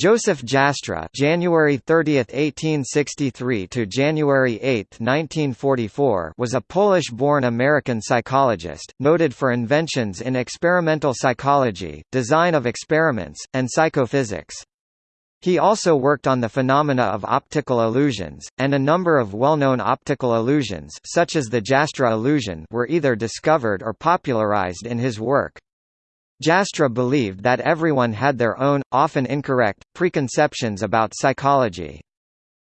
Joseph Jastrow (January 30, 1863 to January 8, 1944) was a Polish-born American psychologist, noted for inventions in experimental psychology, design of experiments, and psychophysics. He also worked on the phenomena of optical illusions, and a number of well-known optical illusions such as the Jastrow illusion were either discovered or popularized in his work. Jastrow believed that everyone had their own, often incorrect, preconceptions about psychology.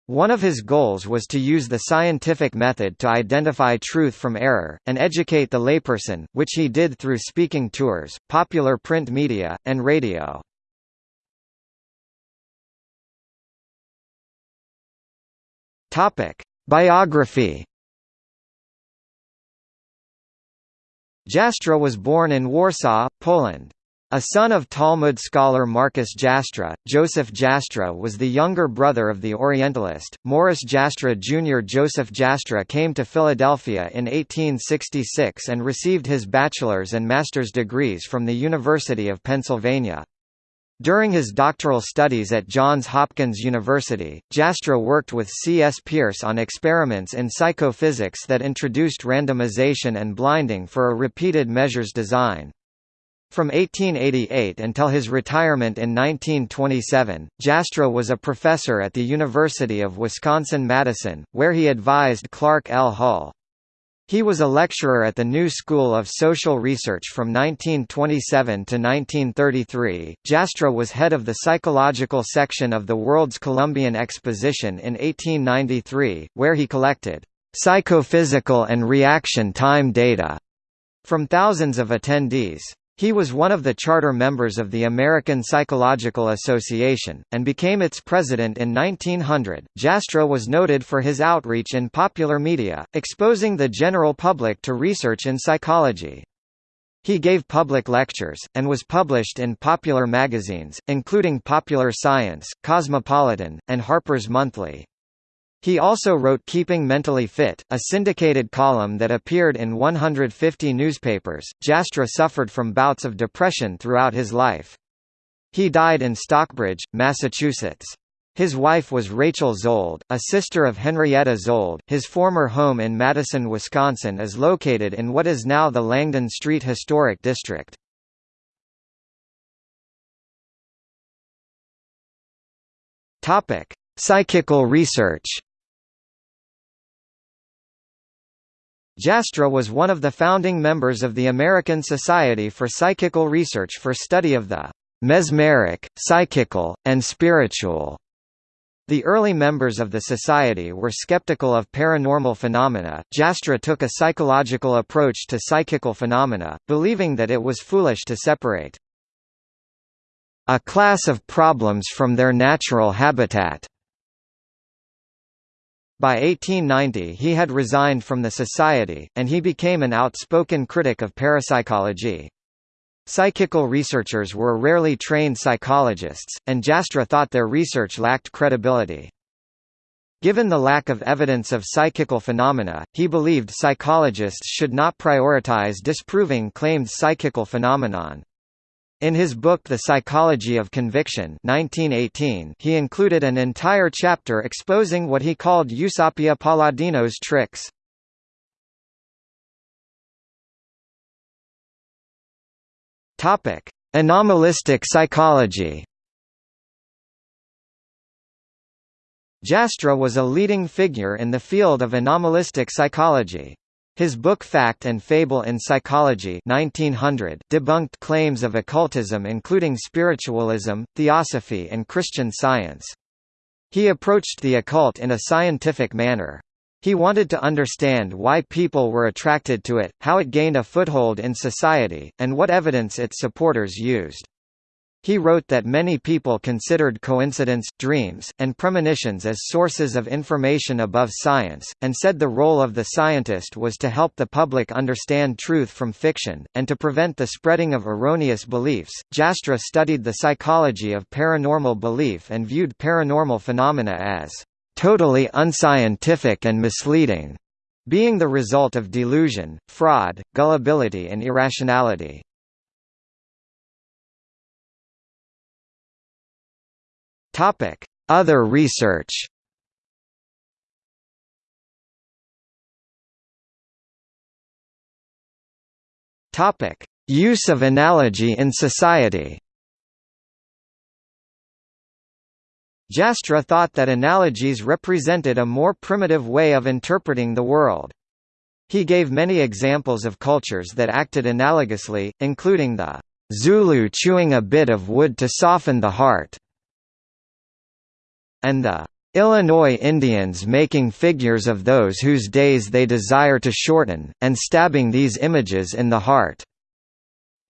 One of his goals was to use the scientific method to identify truth from error, and educate the layperson, which he did through speaking tours, popular print media, and radio. Biography Jastrow was born in Warsaw, Poland. A son of Talmud scholar Marcus Jastrow, Joseph Jastrow was the younger brother of the Orientalist, Morris Jastrow Jr. Joseph Jastrow came to Philadelphia in 1866 and received his bachelor's and master's degrees from the University of Pennsylvania. During his doctoral studies at Johns Hopkins University, Jastrow worked with C. S. Peirce on experiments in psychophysics that introduced randomization and blinding for a repeated measures design. From 1888 until his retirement in 1927, Jastrow was a professor at the University of Wisconsin-Madison, where he advised Clark L. Hull. He was a lecturer at the New School of Social Research from 1927 to 1933. Jastrow was head of the psychological section of the World's Columbian Exposition in 1893, where he collected psychophysical and reaction time data from thousands of attendees. He was one of the charter members of the American Psychological Association, and became its president in 1900. Jastrow was noted for his outreach in popular media, exposing the general public to research in psychology. He gave public lectures, and was published in popular magazines, including Popular Science, Cosmopolitan, and Harper's Monthly. He also wrote Keeping Mentally Fit, a syndicated column that appeared in 150 newspapers. Jastrow suffered from bouts of depression throughout his life. He died in Stockbridge, Massachusetts. His wife was Rachel Szold, a sister of Henrietta Szold. His former home in Madison, Wisconsin is located in what is now the Langdon Street Historic District. Topic: Psychical research. Jastrow was one of the founding members of the American Society for Psychical Research for study of the mesmeric, psychical, and spiritual. The early members of the society were skeptical of paranormal phenomena. Jastrow took a psychological approach to psychical phenomena, believing that it was foolish to separate a class of problems from their natural habitat. By 1890 he had resigned from the society, and he became an outspoken critic of parapsychology. Psychical researchers were rarely trained psychologists, and Jastrow thought their research lacked credibility. Given the lack of evidence of psychical phenomena, he believed psychologists should not prioritize disproving claimed psychical phenomenon. In his book The Psychology of Conviction 1918, he included an entire chapter exposing what he called Eusapia Palladino's tricks. Anomalistic psychology Jastrow was a leading figure in the field of anomalistic psychology. His book Fact and Fable in Psychology 1900 debunked claims of occultism including spiritualism, theosophy and Christian Science. He approached the occult in a scientific manner. He wanted to understand why people were attracted to it, how it gained a foothold in society, and what evidence its supporters used. He wrote that many people considered coincidence, dreams, and premonitions as sources of information above science, and said the role of the scientist was to help the public understand truth from fiction, and to prevent the spreading of erroneous beliefs. Jastrow studied the psychology of paranormal belief and viewed paranormal phenomena as totally unscientific and misleading, being the result of delusion, fraud, gullibility, and irrationality. Other research. Topic: Use of analogy in society. Jastrow thought that analogies represented a more primitive way of interpreting the world. He gave many examples of cultures that acted analogously, including the Zulu chewing a bit of wood to soften the heart, and the Illinois Indians making figures of those whose days they desire to shorten, and stabbing these images in the heart.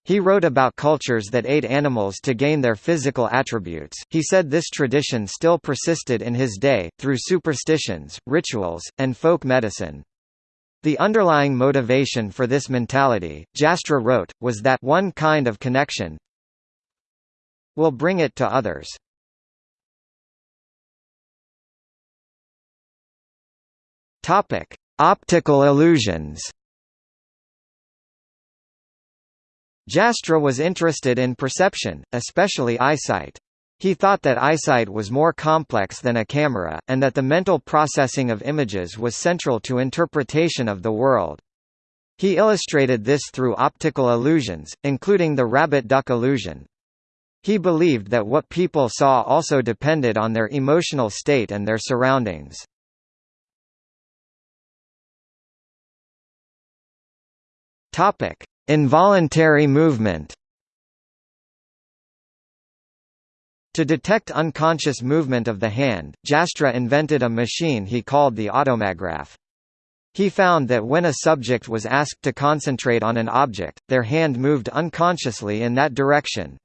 He wrote about cultures that ate animals to gain their physical attributes. He said this tradition still persisted in his day, through superstitions, rituals, and folk medicine. The underlying motivation for this mentality, Jastrow wrote, was that one kind of connection will bring it to others. Topic: Optical illusions. Jastrow was interested in perception, especially eyesight. He thought that eyesight was more complex than a camera, and that the mental processing of images was central to interpretation of the world. He illustrated this through optical illusions, including the rabbit-duck illusion. He believed that what people saw also depended on their emotional state and their surroundings. Topic: Involuntary movement To detect unconscious movement of the hand, Jastrow invented a machine he called the automagraph. He found that when a subject was asked to concentrate on an object, their hand moved unconsciously in that direction.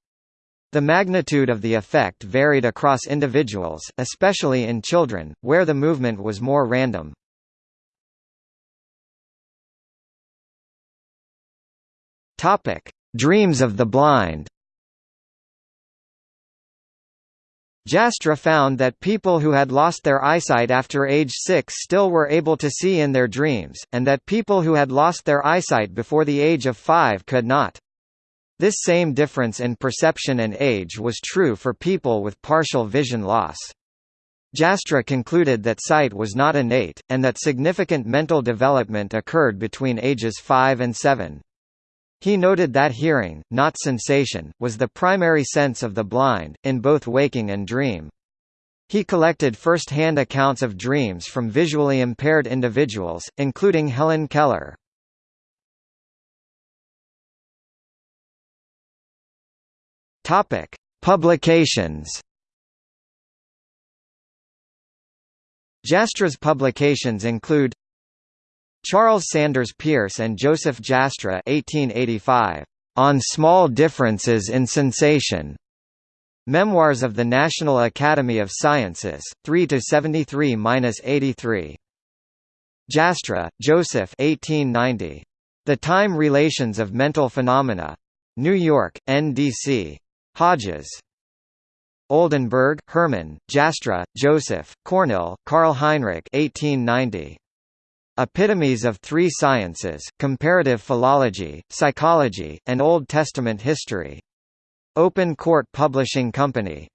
The magnitude of the effect varied across individuals, especially in children, where the movement was more random. Topic: Dreams of the blind. Jastrow found that people who had lost their eyesight after age 6 still were able to see in their dreams, and that people who had lost their eyesight before the age of 5 could not. This same difference in perception and age was true for people with partial vision loss. Jastrow concluded that sight was not innate, and that significant mental development occurred between ages 5 and 7. He noted that hearing, not sensation, was the primary sense of the blind, in both waking and dream. He collected first-hand accounts of dreams from visually impaired individuals, including Helen Keller. Publications. Jastrow's publications include Charles Sanders Peirce and Joseph Jastrow 1885, On Small Differences in Sensation. Memoirs of the National Academy of Sciences, 3 to 73-83. Jastrow, Joseph 1890. The Time Relations of Mental Phenomena. New York, NDC. Hodges. Oldenberg, Hermann, Jastrow, Joseph, Cornell, Karl Heinrich 1890. Epitomes of Three Sciences, Comparative Philology, Psychology, and Old Testament History. Open Court Publishing Company.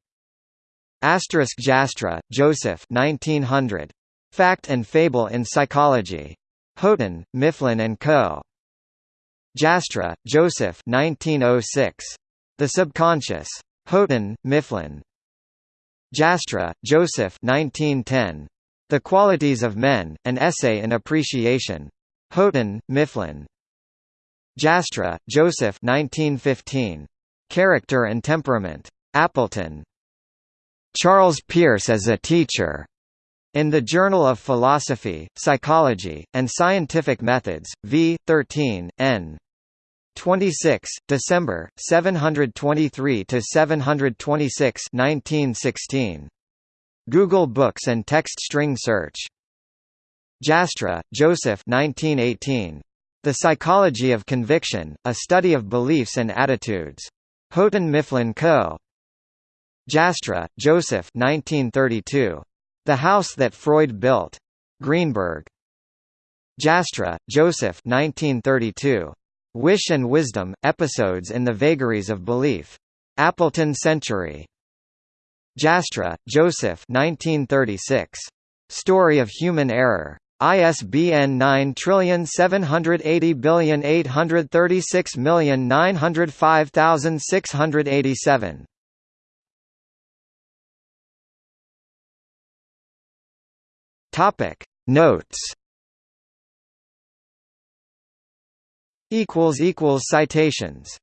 Asterisk Jastrow, Joseph 1900. Fact and Fable in Psychology. Houghton, Mifflin and Co. Jastrow, Joseph 1906. The Subconscious. Houghton, Mifflin. Jastrow, Joseph 1910. The Qualities of Men, An Essay in Appreciation. Houghton, Mifflin. Jastrow, Joseph 1915. Character and Temperament. Appleton. Charles Peirce as a Teacher. In the Journal of Philosophy, Psychology, and Scientific Methods, v. 13, n. 26, December, 723–726 1916. Google Books and Text String Search. Jastrow, Joseph 1918. The Psychology of Conviction, A Study of Beliefs and Attitudes. Houghton Mifflin Co. Jastrow, Joseph 1932. The House That Freud Built. Greenberg. Jastrow, Joseph 1932. Wish and Wisdom, Episodes in the Vagaries of Belief. Appleton Century. Jastrow, Joseph 1936. Story of Human Error. ISBN 9780836905687. Topic Notes equals equals citations